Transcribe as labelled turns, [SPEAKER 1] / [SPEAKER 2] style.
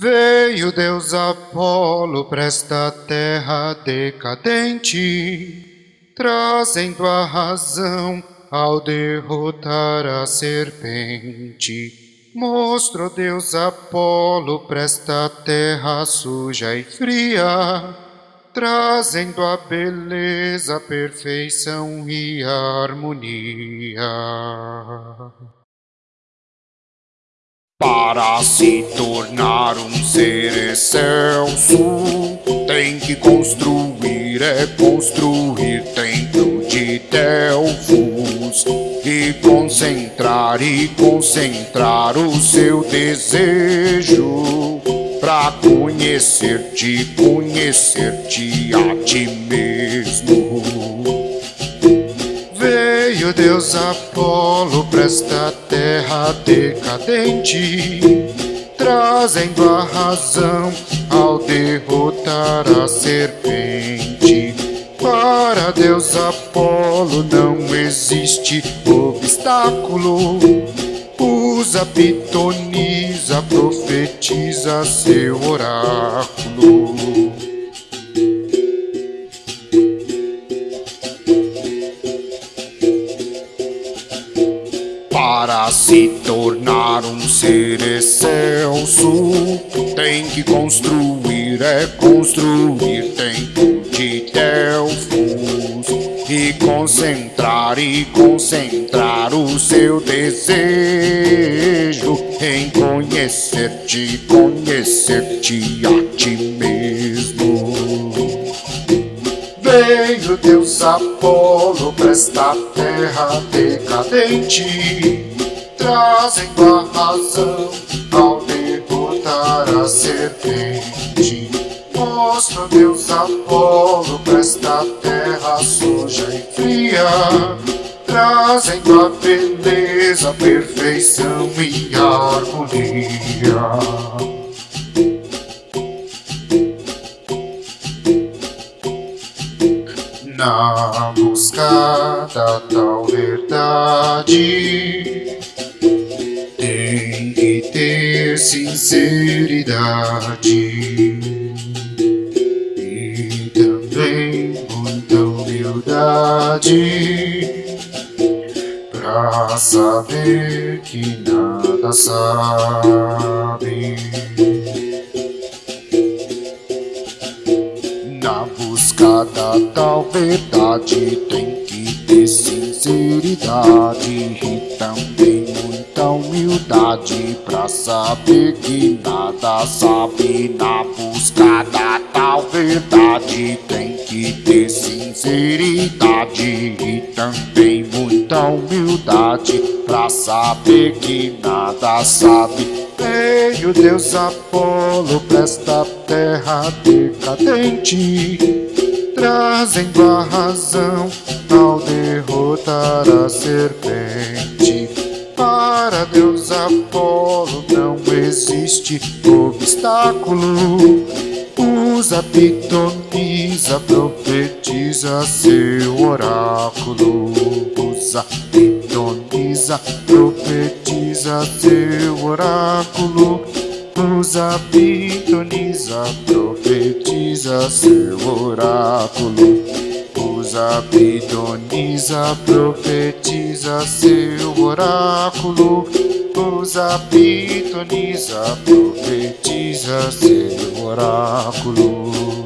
[SPEAKER 1] Veio Deus Apolo para esta terra decadente, trazendo a razão ao derrotar a serpente. Mostrou Deus Apolo para esta terra suja e fria, trazendo a beleza, a perfeição e a harmonia.
[SPEAKER 2] Para se tornar um ser excelso, tem que construir, é construir templo de Delfos e concentrar e concentrar o seu desejo para conhecer-te, conhecer-te a ti mesmo.
[SPEAKER 1] Veio Deus Apolo para esta terra decadente, trazendo a razão ao derrotar a serpente. Para Deus Apolo não existe obstáculo. Usa, pitoniza, profetiza seu oráculo.
[SPEAKER 2] Para se tornar um ser excelso, tem que construir, é construir templo de Delfos e concentrar e concentrar o seu desejo em conhecer-te, conhecer-te a ti mesmo.
[SPEAKER 1] Veio Deus Apolo para esta terra decadente, trazendo a razão ao derrotar a serpente. Mostra Deus Apolo para esta terra suja e fria, trazendo a beleza, a perfeição e a harmonia. Na busca da tal verdade, tem que ter sinceridade e também muita humildade pra saber que nada sabe.
[SPEAKER 2] Busca da tal verdade tem que ter sinceridade e também muita humildade pra saber que nada sabe. Na busca da tal verdade tem que ter sinceridade e também muita humildade pra saber que nada sabe.
[SPEAKER 1] Veio Deus Apolo para esta terra decadente, trazendo a razão ao derrotar a serpente. Para Deus Apolo não existe obstáculo. Usa, pitoniza, profetiza seu oráculo. Usa, pitoniza, profetiza seu oráculo. Usa, pitoniza, profetiza seu oráculo. Usa, pitoniza, profetiza seu oráculo. Usa, pitoniza, profetiza seu oráculo.